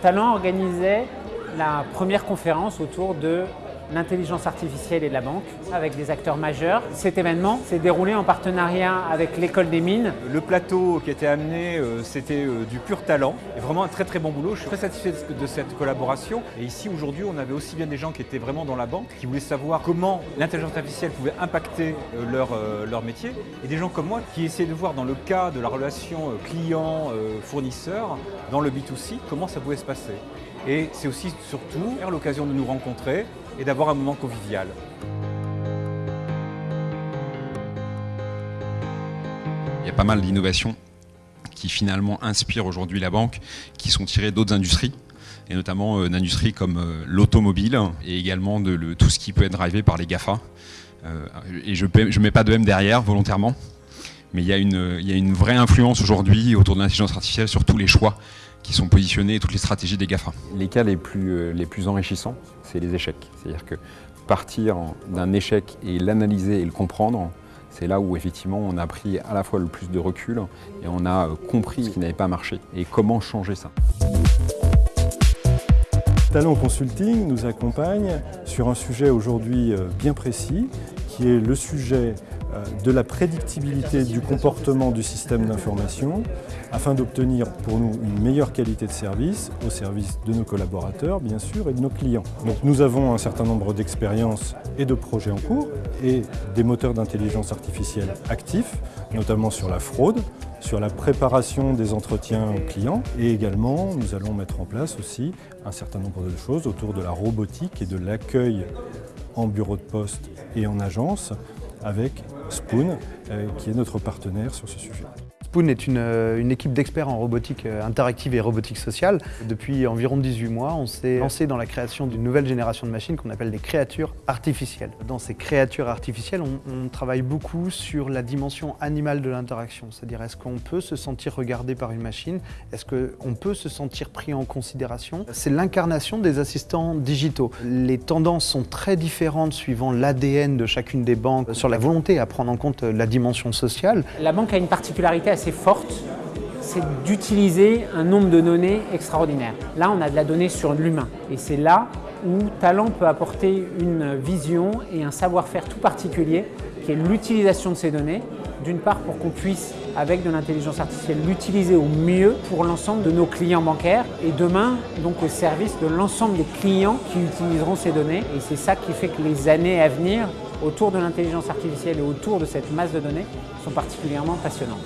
Talent organisait la première conférence autour de l'intelligence artificielle et de la banque avec des acteurs majeurs. Cet événement s'est déroulé en partenariat avec l'école des mines. Le plateau qui était amené, euh, c'était euh, du pur talent et vraiment un très très bon boulot. Je suis très satisfait de cette collaboration. Et ici aujourd'hui, on avait aussi bien des gens qui étaient vraiment dans la banque, qui voulaient savoir comment l'intelligence artificielle pouvait impacter euh, leur, leur métier, et des gens comme moi qui essayaient de voir dans le cas de la relation client-fournisseur, dans le B2C, comment ça pouvait se passer. Et c'est aussi surtout l'occasion de nous rencontrer et d'avoir un moment convivial. Il y a pas mal d'innovations qui finalement inspirent aujourd'hui la banque, qui sont tirées d'autres industries et notamment euh, d'industries comme euh, l'automobile et également de tout ce qui peut être drivé par les GAFA. Euh, et je ne mets pas de M derrière volontairement, mais il y a une, il y a une vraie influence aujourd'hui autour de l'intelligence artificielle sur tous les choix qui sont positionnés et toutes les stratégies des GAFA. Les cas les plus, euh, les plus enrichissants, c'est les échecs. C'est-à-dire que partir d'un échec et l'analyser et le comprendre, c'est là où effectivement on a pris à la fois le plus de recul et on a euh, compris ce qui n'avait pas marché et comment changer ça. Talent Consulting nous accompagne sur un sujet aujourd'hui euh, bien précis qui est le sujet euh, de la prédictibilité du comportement du système d'information afin d'obtenir pour nous une meilleure qualité de service au service de nos collaborateurs bien sûr et de nos clients. Nous avons un certain nombre d'expériences et de projets en cours et des moteurs d'intelligence artificielle actifs, notamment sur la fraude, sur la préparation des entretiens clients et également nous allons mettre en place aussi un certain nombre de choses autour de la robotique et de l'accueil en bureau de poste et en agence avec Spoon, euh, qui est notre partenaire sur ce sujet. Spoon est euh, une, équipe d'experts en robotique euh, interactive et robotique sociale. Depuis environ 18 mois, on s'est lancé dans la création d'une nouvelle génération de machines qu'on appelle des créatures artificielles. Dans ces créatures artificielles, on, travaille beaucoup sur la dimension animale de l'interaction. C'est-à-dire, est-ce qu'on peut se sentir regardé par une machine? Est-ce qu'on peut se sentir pris en considération? C'est l'incarnation des assistants digitaux. Les tendances sont très différentes suivant l'ADN de chacune des banques sur la volonté à prendre en compte la dimension sociale. La banque a une particularité assez forte, c'est d'utiliser un nombre de données extraordinaire. Là, on a de la donnée sur l'humain et c'est là où Talent peut apporter une vision et un savoir-faire tout particulier qui est l'utilisation de ces données. D'une part pour qu'on puisse, avec de l'intelligence artificielle, l'utiliser au mieux pour l'ensemble de nos clients bancaires et demain, donc au service de l'ensemble des clients qui utiliseront ces données. Et c'est ça qui fait que les années à venir, autour de l'intelligence artificielle et autour de cette masse de données sont particulièrement passionnantes.